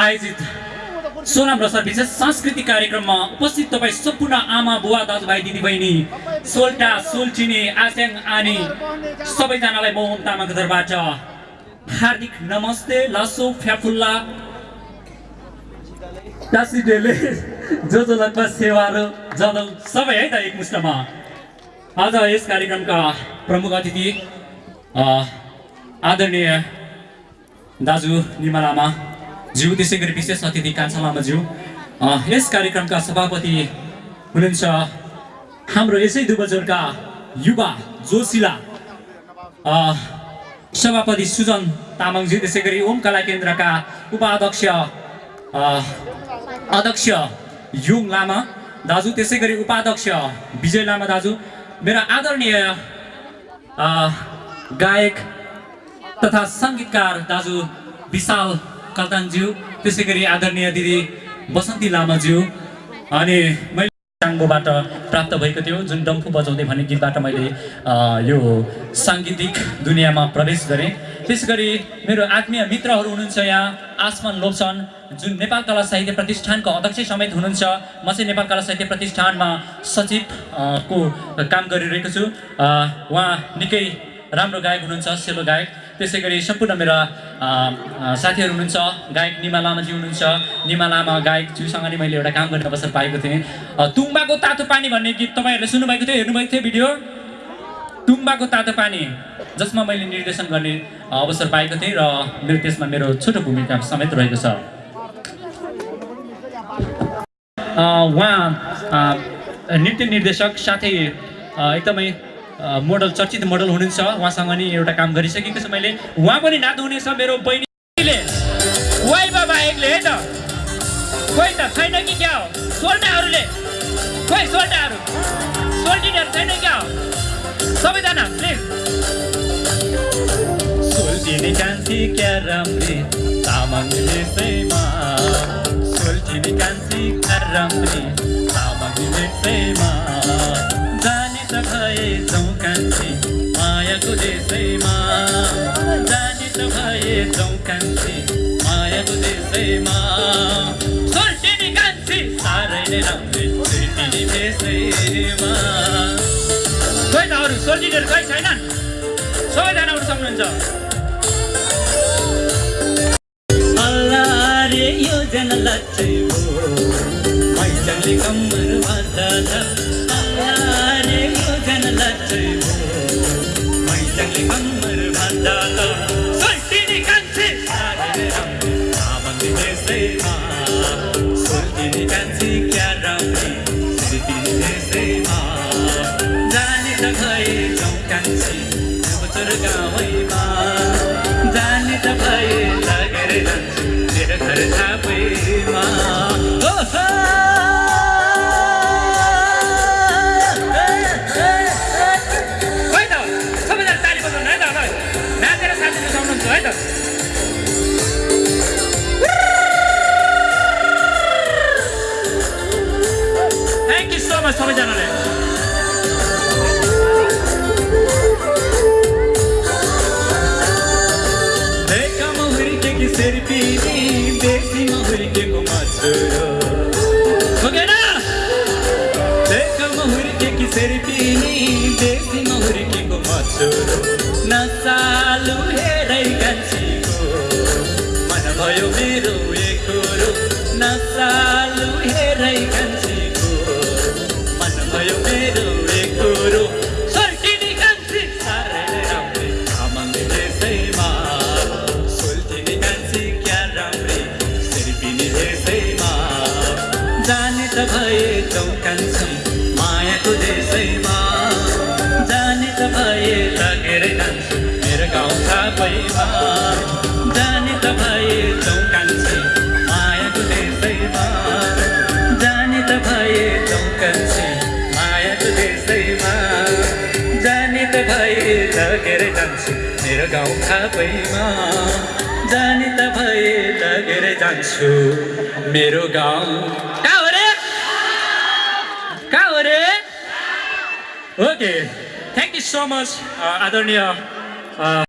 आयोजित सोनाम रसर विशेष सांस्कृतिक कार्यक्रममा उपस्थित तपाईँ सम्पूर्ण आमा बुवा दाजुभाइ दिदीबहिनी सोल्टा सोल्चिने आस्याङ आनी सबैजनालाई म ओम तामाङको तर्फबाट हार्दिक नमस्ते लासो फ्याफुल्ला टासिडेले जो जो लगभग सेवाहरू जदौ सबै है त एकमुष्टमा आज यस कार्यक्रमका प्रमुख अतिथि आदरणीय दाजु निमा लामा ज्यू त्यसै गरी विशेष अतिथि कान्छा लामाज्यू यस कार्यक्रमका सभापति हुनुहुन्छ हाम्रो यसै दुबजोरका युवा जोसिला अ, सभापति सुजन तामाङज्यू त्यसै गरी ओम कला केन्द्रका उपाध्यक्ष अध्यक्ष युङ लामा दाजु त्यसै गरी उपाध्यक्ष विजय लामा दाजु मेरो आदरणीय गायक तथा सङ्गीतकार दाजु विशाल कल्तानज्यू त्यसै गरी आदरणीय दिदी बसन्ती लामाज्यू अनि मैले टाङ्गोबाट प्राप्त भएको थियो जुन डम्फु बजाउँदै भन्ने गीतबाट मैले यो साङ्गीतिक दुनियाँमा प्रवेश गरेँ। त्यस गरी मेरो आत्मीय मित्रहरू हुनुहुन्छ यहाँ आसमान लोप्सन जुन नेपाल कला साहित्य प्रतिष्ठानको अध्यक्ष समेत हुनुहुन्छ। म चाहिँ नेपाल कला साहित्य प्रतिष्ठानमा सचिव को काम गरिरहेको छु। उहाँ निकै राम्रो गायक हुनुहुन्छ सेलो गायक। त्यसै गरी सम्पूर्ण मेरा साथीहरू हुनुहुन्छ गायक निमा लामाजी हुनुहुन्छ। निमा लामा गायकज्यूसँग नि मैले एउटा काम गर्ने अवसर पाएको थिएँ। तुम्बाको तातो पानी भन्ने गीत तपाईँहरूले सुन्नुभएको थियो हेर्नुभएको थियो भिडियो? तुम्बाको तातो पानी जसमा मैले निर्देशन गर्ने अवसर पाएको थिएँ र मेरो त्यसमा मेरो छोटो भूमिका समेत रहेको छ। उहाँ नृत्य निर्देशक साथै एकदमै मोडल चर्चित मोडल हुनुहुन्छ। उहाँसँग नि एउटा काम गरिसकेको छु मैले। उहाँ पनि नाच्नुहुनेछ मेरो बहिनीले। वाइ बाबा एकले है त। खोइ त छैन कि क्या हो? सोल्टाहरूले खोइ सोल्टाहरू सोल्टिनेहरू छैन क्या हो? सबैजना प्लिज सोल्टिने कान्छी क्या राम्री तामाङ विषयमा सोल्टिने कान्छी क्या राम्री तामाङ विषयमा जाउँ कान्छी मायाको देशैमा सोल्टिने कान्छी साह्रै नै राम्री सोल्टिने देशैमा खोइ त अरू सोल्टिनेहरू खोइ छैनन् सक्नुहुन्छ यो लच्छै हो कम्मर भन्छ थ्याङ्क यू सो मच सबैजनाले देखमा हुर्केकी शेर्पिनी देशीमा हुर्केको मछुरो भोगेन देखमा हुर्केकी शेर्पिनी देशीमा हुर्केको मछुरो नसालु हेरै कान्छीको त भए जाउँ कान्छी मायाको देशैमा जाने त भए लगेर जान्छु मेरो गाउँ थापैमा जाने त भए जाउँ कान्छी मायाको देशैमा जाने त भए जाउँ कान्छी मायाको देशैमा जाने त भए लगेर जान्छु मेरो गाउँ थापैमा जाने त भए लगेर जान्छु मेरो गाउँ Okay, thank you so much, uh, Adonia. Uh